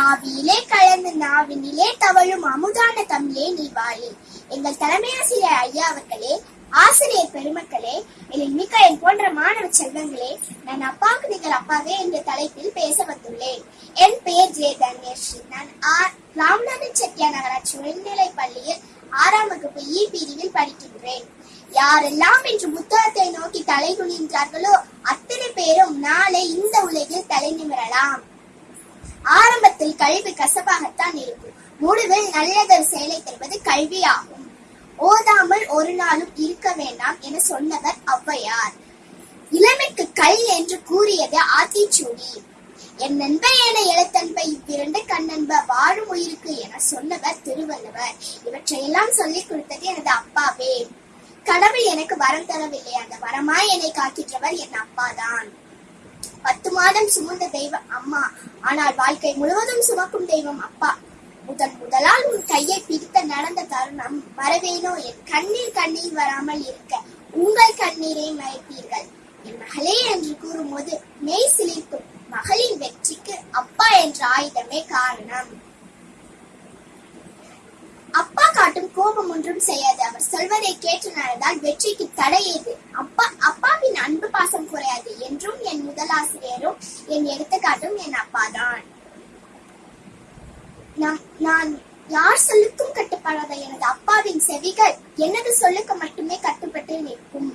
ஆவியிலே கலந்து நாவினிலே தவழும் அமுதான தமிழே நீ வாயே. எங்கள் தலைமை ஆசிரியர் ஐயா அவர்களே ஆசிரியர் பெருமக்களே எழில் மிக்க என் போன்ற மாணவ செல்வங்களே நான் அப்பாவுக்கு நீங்கள் அப்பாவே என்ற தலைப்பில் பேச வந்துள்ளேன். என் பெயர் ஜே தன்யஸ்ரீ நான் ஆர் ராம்நாதன் செட்டியா நகராட்சி உயர்நிலை பள்ளியில் ஆறாம் வகுப்பு இ பிரிவில் படிக்கின்றேன். யாரெல்லாம் இன்று புத்தகத்தை நோக்கி தலை குனிகின்றார்களோ அத்தனை பேரும் நாளை இந்த உலகில் தலை நிமிரலாம். ஆரம்பத்தில் கல்வி கசப்பாகத்தான் இருக்கும். முடிவில் நல்லதொரு செயலை தருவது கல்வியாகும். ஓதாமல் ஒரு நாளும் இருக்க வேண்டாம் என சொன்னவர் ஔவையார். இளமைக்கு கல் என்று கூறியது ஆத்திச்சூடி. என் நண்ப என எழுத்தன்பை இவ்விரண்டு கண்ணன்ப வாழும் உயிருக்கு என சொன்னவர் திருவள்ளுவர். இவற்றையெல்லாம் சொல்லிக் கொடுத்தது எனது அப்பாவே. கடவுள் எனக்கு வரம் தரவில்லை. அந்த வரமாய் என்னை காக்கின்றவர் என் அப்பாதான். பத்து மாதம் சுமந்த தெய்வம் அம்மா. ஆனால் வாழ்க்கை முழுவதும் சுமக்கும் தெய்வம் அப்பா. முதன் முதலால் உன் கையை பிடித்த நடந்த தருணம் வரவேனோ? என் கண்ணீர் கண்ணீர் வராமல் இருக்க உங்கள் கண்ணீரை மறைப்பீர்கள் என் மகளே என்று கூறும்போது மெய் சிலிர்க்கும் மகளின் வெற்றிக்கு அப்பா என்ற ஆயுதமே காரணம். காட்டும் கோபம் ஒன்றும் செய்யாது. அவர் சொல்வதை கேட்டு நடந்தால் வெற்றிக்கு தடை ஏது அப்பா அப்பாவின் அன்பு பாசம் குறையாது. என்றும் என் முதலாசிரியரும் என் எடுத்துக்காட்டும் என் அப்பாதான். நான் நான் யார் சொல்லுக்கும் கட்டுப்படாத எனது அப்பாவின் செவிகள் எனது சொல்லுக்கு மட்டுமே கட்டுப்பட்டு நிற்கும்.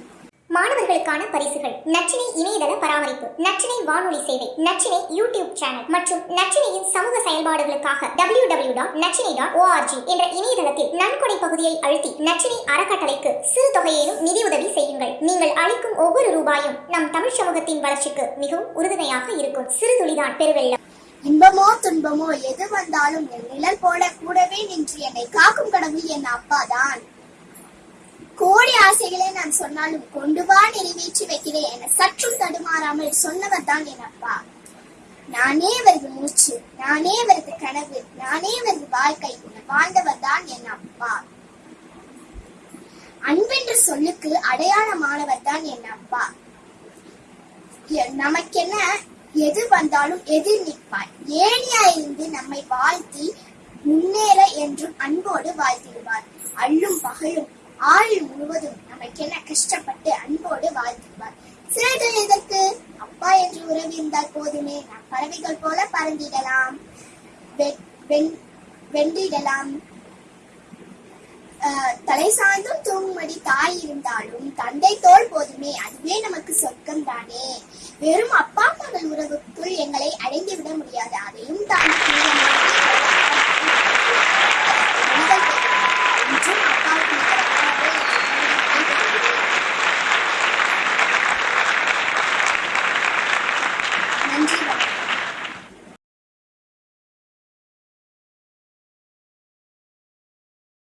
மாணவர்களுக்கான பரிசுகள். நச்சினை இணையதள பராமரிப்பு நச்சினை வானொலி சேவை நச்சினை யூடியூப் சேனல் மற்றும் நச்சினையின் சமூக செயல்பாடுகளுக்காக W W dot Nachinai dot ORG என்ற இணையதளத்தில் நன்கொடை பகுதியை அழுத்தி நச்சினை அறக்கட்டளைக்கு சிறு தொகையிலும் நிதியுதவி செய்யுங்கள். நீங்கள் அளிக்கும் ஒவ்வொரு ரூபாயும் நம் தமிழ் சமூகத்தின் வளர்ச்சிக்கு மிகவும் உறுதுணையாக இருக்கும். சிறு துளிதான் பெருவெள்ளம். இன்பமோ துன்பமோ எது வந்தாலும் என் நிழல் போல கூடவே நின்று என்னை காக்கும் கடவுள் என் அப்பா தான் கோடி ஆசைகளை நான் சொன்னாலும் கொண்டு வா நிறைவேற்றி வைக்கிறேன் என சற்றும் தடுமாறாமல் சொன்னவர் தான் என் அப்பா. நானே அவரது மூச்சு நானே அவரது கனவு நானே அவரது வாழ்க்கை என வாழ்ந்தவர் தான் என் அப்பா. அன்பென்ற சொல்லுக்கு அடையாளமானவர் தான் என் அப்பா. எ- நமக்கென்ன எது வந்தாலும் எதிர் நிற்பாய். ஏனியா இருந்து நம்மை வாழ்த்தி முன்னேற என்றும் அன்போடு வாழ்த்திடுவார். அள்ளும் பகலும் ஆயுள் முழுவதும் நமக்கென்ன கஷ்டப்பட்டு அன்போடு வாழ்த்துவார். சிறைகள் எதற்கு? அப்பா என்று உறவு இருந்தால் போதுமே. நாம் பறவைகள் போல பறந்திடலாம். வெ- வென்றிடலாம். தலை சாய்ந்தும் தூங்கும்படி தாய் இருந்தாலும் தந்தை தோல் போதுமே. அதுவே நமக்கு சொர்க்கம் தானே வெறும் அப்பா மகள் உறவுக்குள் எங்களை அடைந்து விட முடியாது. Thank you.